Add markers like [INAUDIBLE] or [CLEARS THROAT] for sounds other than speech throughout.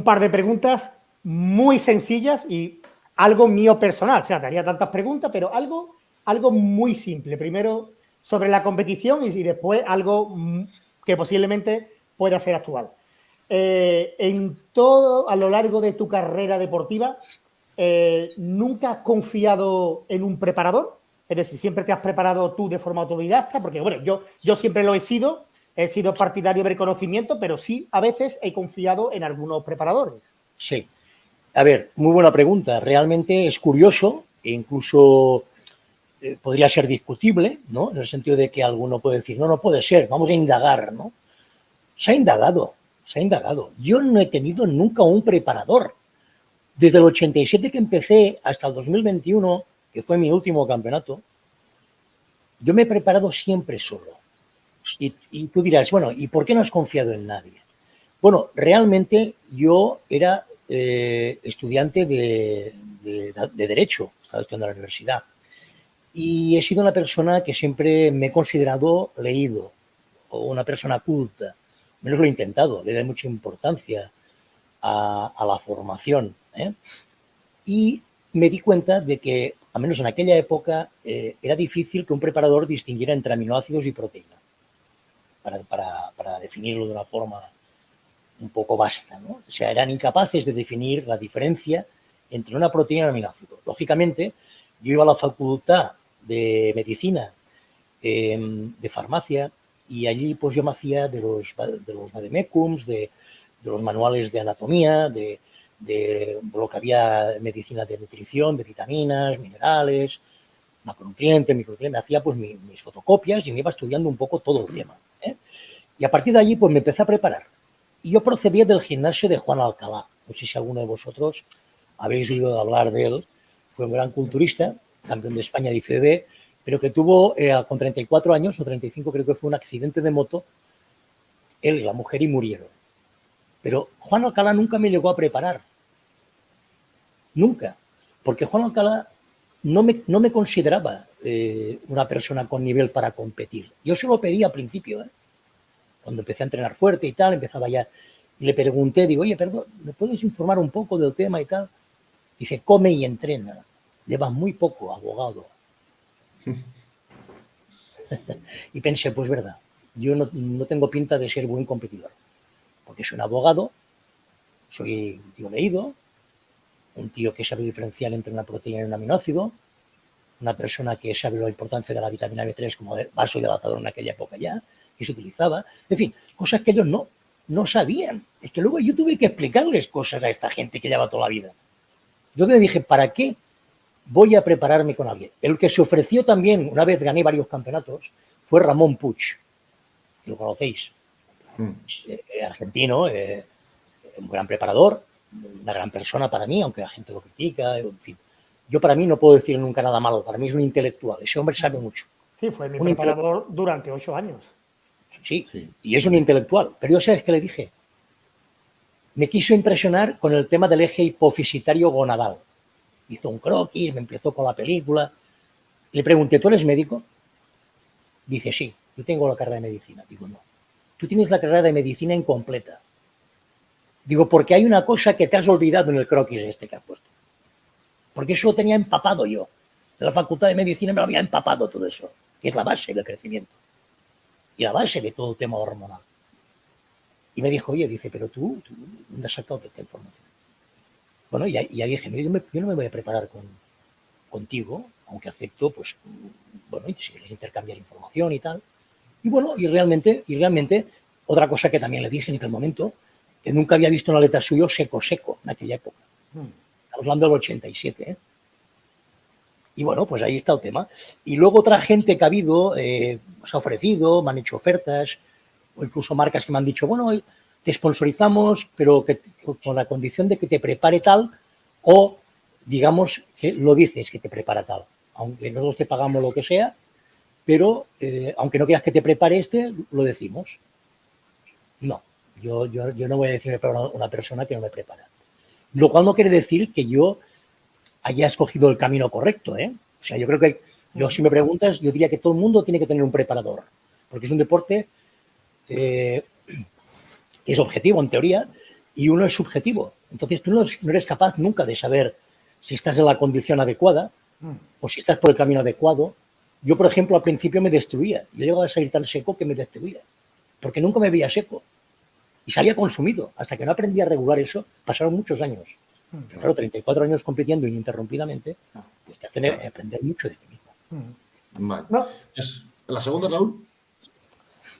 un par de preguntas muy sencillas y algo mío personal. O sea, te haría tantas preguntas, pero algo, algo muy simple. Primero sobre la competición y después algo que posiblemente pueda ser actual. Eh, en todo, a lo largo de tu carrera deportiva, eh, ¿nunca has confiado en un preparador? Es decir, siempre te has preparado tú de forma autodidacta, porque bueno, yo, yo siempre lo he sido, he sido partidario de reconocimiento, pero sí a veces he confiado en algunos preparadores. Sí. A ver, muy buena pregunta. Realmente es curioso e incluso eh, podría ser discutible, ¿no? En el sentido de que alguno puede decir, no, no puede ser, vamos a indagar, ¿no? Se ha indagado, se ha indagado. Yo no he tenido nunca un preparador. Desde el 87 que empecé hasta el 2021, que fue mi último campeonato, yo me he preparado siempre solo. Y, tú dirás, bueno, ¿y por qué no has confiado en nadie? Bueno, realmente yo era eh, estudiante de, Derecho, estaba estudiando en la universidad, y he sido una persona que siempre me he considerado leído, o una persona culta, menos lo he intentado, le doy mucha importancia a, la formación. ¿eh? Y me di cuenta de que, al menos en aquella época, eh, era difícil que un preparador distinguiera entre aminoácidos y proteína, para, definirlo de una forma un poco vasta. ¿no? O sea, eran incapaces de definir la diferencia entre una proteína y un aminoácido. Lógicamente, yo iba a la facultad de medicina, em, de farmacia, y allí pues yo me hacía de los, de los vademecums, de, los manuales de anatomía, de, de lo que había medicina de nutrición, de vitaminas, minerales, macronutrientes, micronutrientes, me hacía pues mis fotocopias y me iba estudiando un poco todo el tema. Y a partir de allí pues me empecé a preparar. Y yo procedía del gimnasio de Juan Alcalá. No sé si alguno de vosotros habéis oído hablar de él. Fue un gran culturista, campeón de España de ICD, pero que tuvo eh, con 34 años o 35 creo que fue un accidente de moto, él y la mujer y murieron. Pero Juan Alcalá nunca me llegó a preparar. Nunca. Porque Juan Alcalá no me, no me consideraba eh, una persona con nivel para competir. Yo se lo pedí al principio, ¿eh? Cuando empecé a entrenar fuerte y tal, empezaba ya, y le pregunté, digo, oye, perdón, ¿me puedes informar un poco del tema y tal? Dice, come y entrena. Lleva muy poco abogado. [LAUGHS] y pensé, pues verdad, yo no, no, tengo pinta de ser buen competidor, porque soy un abogado, soy un tío leído, un tío que sabe diferenciar entre una proteína y un aminoácido, una persona que sabe la importancia de la vitamina B3 como vaso dilatador en aquella época ya, que se utilizaba, en fin, cosas que ellos no, no sabían. Es que luego yo tuve que explicarles cosas a esta gente que lleva toda la vida. Yo le dije, ¿para qué voy a prepararme con alguien? El que se ofreció también, una vez gané varios campeonatos, fue Ramón Puig, que lo conocéis, hmm. eh, eh, argentino, eh, un gran preparador, una gran persona para mí, aunque la gente lo critica, en fin. Yo para mí no puedo decir nunca nada malo, para mí es un intelectual, ese hombre sabe mucho. Sí, fue mi preparador durante ocho años. Sí, y es un intelectual. Pero yo sabes qué le dije. Me quiso impresionar con el tema del eje hipofisitario gonadal. Hizo un croquis, me empezó con la película. Le pregunté, ¿tú eres médico? Dice, sí, yo tengo la carrera de medicina. Digo, no. Tú tienes la carrera de medicina incompleta. Digo, porque hay una cosa que te has olvidado en el croquis este que has puesto. Porque eso lo tenía empapado yo. De la facultad de medicina me lo había empapado todo eso, que es la base del crecimiento. Y la base de todo el tema hormonal. Y me dijo, oye, dice, pero tú, ¿dónde has sacado esta información? Bueno, y, ahí dije, yo, no me voy a preparar con, contigo, aunque acepto, pues, bueno, si quieres intercambiar información y tal. Y bueno, y realmente, y realmente, otra cosa que también le dije en aquel momento, que nunca había visto una letra suyo seco, seco, en aquella época. Hmm. Estamos hablando del 87, ¿eh? Y bueno, pues ahí está el tema. Y luego otra gente que ha habido, eh, se ha ofrecido, me han hecho ofertas, o incluso marcas que me han dicho, bueno, te sponsorizamos, pero con la condición de que te prepare tal, o digamos que lo dices que te prepara tal. Aunque nosotros te pagamos lo que sea, pero eh, aunque no quieras que te prepare este, lo decimos. No, yo, yo, yo no voy a decirme para una persona que no me prepara. Lo cual no quiere decir que yo haya escogido el camino correcto. ¿eh? O sea, yo creo que, yo si me preguntas, yo diría que todo el mundo tiene que tener un preparador, porque es un deporte eh, que es objetivo en teoría, y uno es subjetivo. Entonces tú no eres capaz nunca de saber si estás en la condición adecuada o si estás por el camino adecuado. Yo, por ejemplo, al principio me destruía. Yo llegaba a salir tan seco que me destruía, porque nunca me veía seco. Y salía consumido. Hasta que no aprendí a regular eso, pasaron muchos años. Pero claro, 34 años compitiendo ininterrumpidamente, pues te hacen aprender mucho de ti mismo. Vale. ¿La segunda, Raúl?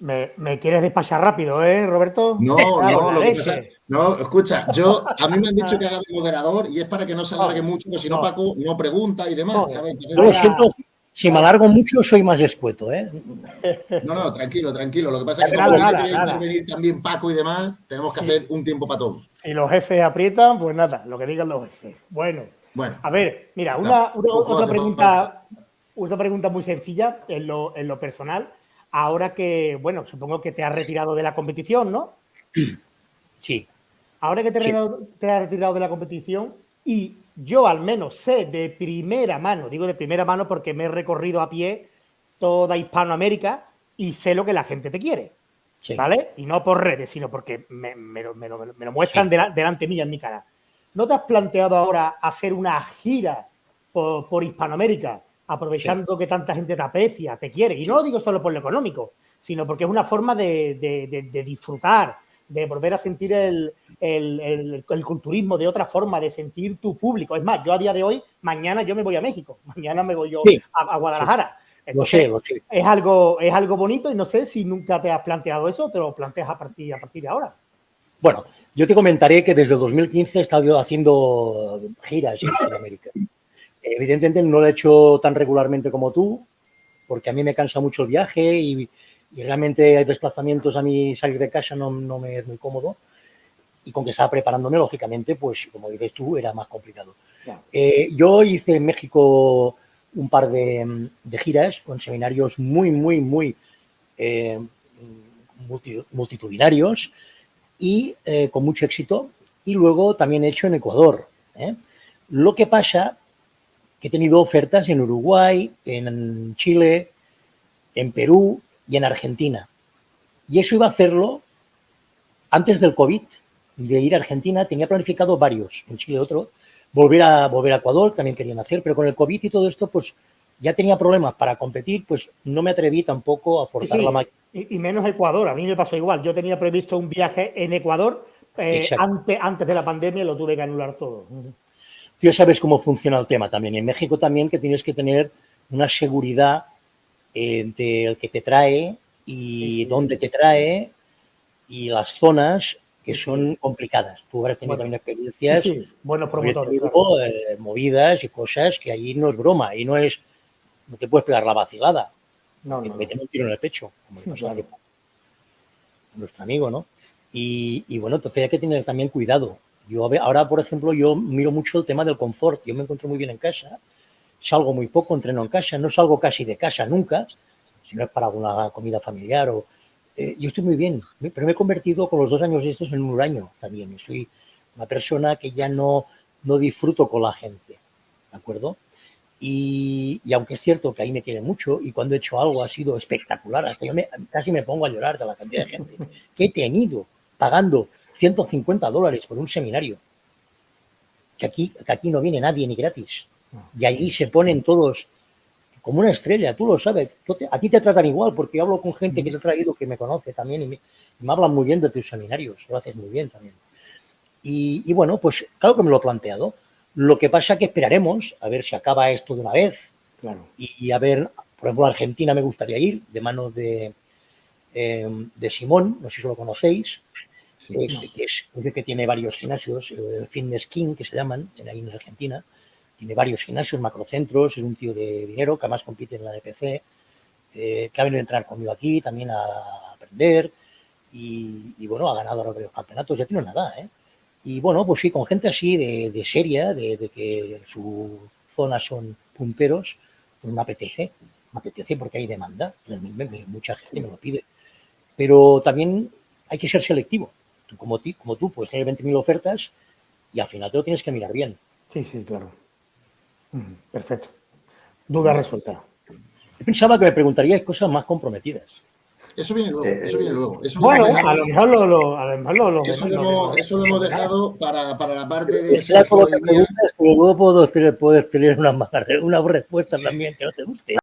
Me, quieres despachar rápido, ¿eh, Roberto? No, [LAUGHS] no, lo que pasa, no, escucha, yo, a mí me han dicho [LAUGHS] que haga de moderador y es para que no se alargue mucho, porque si no, Paco no pregunta y demás, ¿sabes? yo lo siento, si me alargo mucho soy más escueto, ¿eh? [LAUGHS] No, no, tranquilo, tranquilo. Lo que pasa es que como nada, intervenir también Paco y demás, tenemos que hacer un tiempo para todos. Y los jefes aprietan, pues nada, lo que digan los jefes. Bueno, bueno a ver, mira, una, otra pregunta, otra pregunta muy sencilla en lo, en lo personal ahora que, bueno, supongo que te has retirado de la competición, ¿no? [CLEARS THROAT] Sí. Ahora que te, te has retirado de la competición y yo al menos sé de primera mano, digo de primera mano porque me he recorrido a pie toda Hispanoamérica y sé lo que la gente te quiere. ¿Vale? Y no por redes, sino porque me, lo, muestran delante mía en mi cara. ¿No te has planteado ahora hacer una gira por Hispanoamérica aprovechando que tanta gente te aprecia, te quiere. Y no lo digo solo por lo económico, sino porque es una forma de, disfrutar, de volver a sentir el, culturismo de otra forma, de sentir tu público. Es más, yo a día de hoy, mañana yo me voy a México, mañana me voy yo a, Guadalajara. Sé, Es algo, es algo bonito y no sé si nunca te has planteado eso o te lo planteas a partir, a partir de ahora. Bueno, yo te comentaré que desde 2015 he estado haciendo giras en Sudamérica. Evidentemente no lo he hecho tan regularmente como tú, porque a mí me cansa mucho el viaje y, realmente hay desplazamientos a mí salir de casa no, me es muy cómodo. Y con que estaba preparándome, lógicamente, pues como dices tú, era más complicado. Eh, yo hice en México un par de, giras con seminarios muy, muy, muy eh, multitudinarios y eh, con mucho éxito. Y luego también he hecho en Ecuador. Lo que pasa que he tenido ofertas en Uruguay, en Chile, en Perú y en Argentina. Y eso iba a hacerlo antes del COVID, de ir a Argentina, tenía planificado varios, en Chile otro, volver a, volver a Ecuador, también querían hacer, pero con el COVID y todo esto, pues ya tenía problemas para competir, pues no me atreví tampoco a forzar la máquina. Y, menos Ecuador, a mí me pasó igual, yo tenía previsto un viaje en Ecuador, eh, antes, antes de la pandemia lo tuve que anular todo. Tú ya sabes cómo funciona el tema también. En México también que tienes que tener una seguridad eh, del que te trae y dónde te trae y las zonas que son complicadas. Tú habrás tenido también experiencias, buenos promotores, eh, movidas y cosas que allí no es broma, y no es, no te puedes pegar la vacilada. No, no, meten un tiro en el pecho, como el [LAUGHS] pasó nuestro amigo, ¿no? Y, y, bueno, entonces hay que tener también cuidado. Yo ahora, por ejemplo, yo miro mucho el tema del confort. Yo me encuentro muy bien en casa, salgo muy poco, entreno en casa, no salgo casi de casa nunca, si no es para alguna comida familiar o... Eh, yo estoy muy bien, pero me he convertido con los dos años estos en un huraño también. Soy una persona que ya no, no disfruto con la gente, ¿de acuerdo? Y, aunque es cierto que ahí me quiere mucho y cuando he hecho algo ha sido espectacular, hasta yo casi me pongo a llorar de la cantidad de gente [LAUGHS] que he tenido pagando 150 dólares por un seminario. Que aquí, aquí no viene nadie ni gratis. Y allí se ponen todos como una estrella, tú lo sabes. A ti te tratan igual, porque hablo con gente que te ha traído, que me conoce también, y me, hablan muy bien de tus seminarios, lo haces muy bien también. Y, bueno, pues claro que me lo he planteado. Lo que pasa es que esperaremos a ver si acaba esto de una vez. Claro. Y, a ver, por ejemplo, a Argentina me gustaría ir, de manos de, eh, de Simón, no sé si lo conocéis, que, es, que tiene varios gimnasios, el Fitness King, que se llaman, ahí en Argentina, tiene varios gimnasios, macrocentros, es un tío de dinero que además compite en la DPC, eh, que ha venido a entrar conmigo aquí también a aprender y, bueno, ha ganado varios campeonatos, ya tiene nada, ¿eh? Y bueno, pues sí, con gente así de, seria, de, que en su zona son punteros, pues me apetece, me apetece porque hay demanda, mucha gente me lo pide. Pero también hay que ser selectivo como, ti, como tú puedes tener 20.000 ofertas y al final te lo tienes que mirar bien. Sí, sí, claro. Perfecto. Duda resuelta. Yo pensaba que me preguntarías cosas más comprometidas. Eso viene luego, eso viene luego. Eso bueno, lo a lo mejor lo, lo, a lo, mejor lo, lo eso, lo lo- hemos, eso lo hemos dejado para, para la parte de claro, lo que preguntas, luego puedo tener, puedes tener una, [LAUGHS] una respuesta también que no te guste.